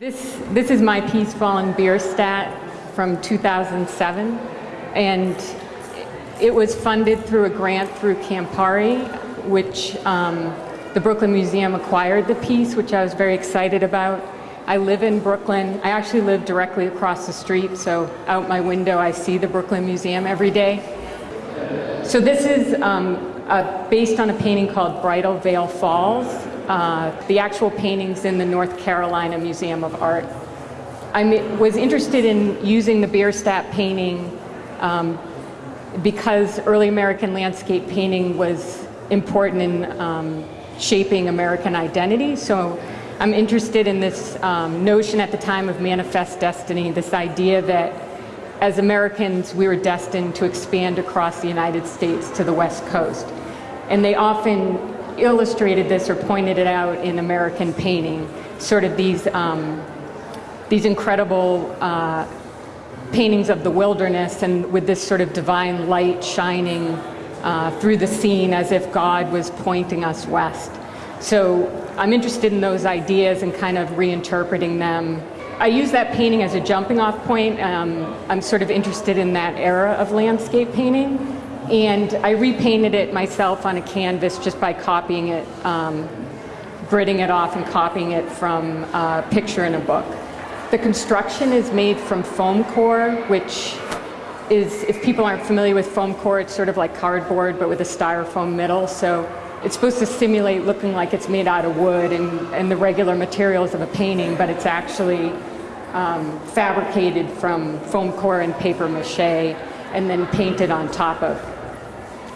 This, this is my piece, Fallen Bierstadt, from 2007, and it was funded through a grant through Campari, which um, the Brooklyn Museum acquired the piece, which I was very excited about. I live in Brooklyn. I actually live directly across the street, so out my window I see the Brooklyn Museum every day. So this is um, based on a painting called Bridal Veil Falls. Uh, the actual paintings in the North Carolina Museum of Art. I was interested in using the Bierstadt painting um, because early American landscape painting was important in um, shaping American identity. So I'm interested in this um, notion at the time of manifest destiny, this idea that as Americans we were destined to expand across the United States to the West Coast. And they often illustrated this or pointed it out in American painting, sort of these, um, these incredible uh, paintings of the wilderness and with this sort of divine light shining uh, through the scene as if God was pointing us west. So I'm interested in those ideas and kind of reinterpreting them. I use that painting as a jumping off point. Um, I'm sort of interested in that era of landscape painting and I repainted it myself on a canvas just by copying it, um, gridding it off and copying it from a picture in a book. The construction is made from foam core, which is, if people aren't familiar with foam core, it's sort of like cardboard but with a styrofoam middle. So it's supposed to simulate looking like it's made out of wood and, and the regular materials of a painting, but it's actually um, fabricated from foam core and paper mache and then painted on top of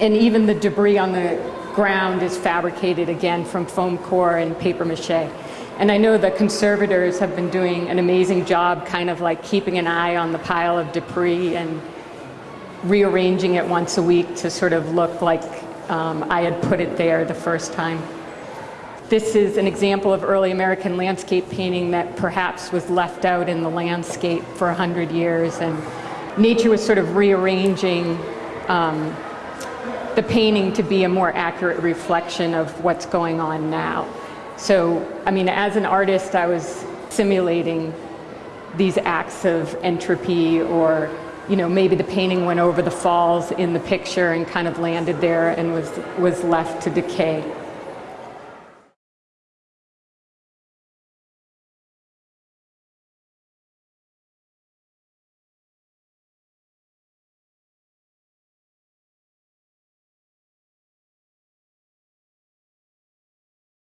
and even the debris on the ground is fabricated again from foam core and paper mache. And I know the conservators have been doing an amazing job kind of like keeping an eye on the pile of debris and rearranging it once a week to sort of look like um, I had put it there the first time. This is an example of early American landscape painting that perhaps was left out in the landscape for a hundred years and nature was sort of rearranging um, the painting to be a more accurate reflection of what's going on now. So, I mean, as an artist, I was simulating these acts of entropy or, you know, maybe the painting went over the falls in the picture and kind of landed there and was, was left to decay.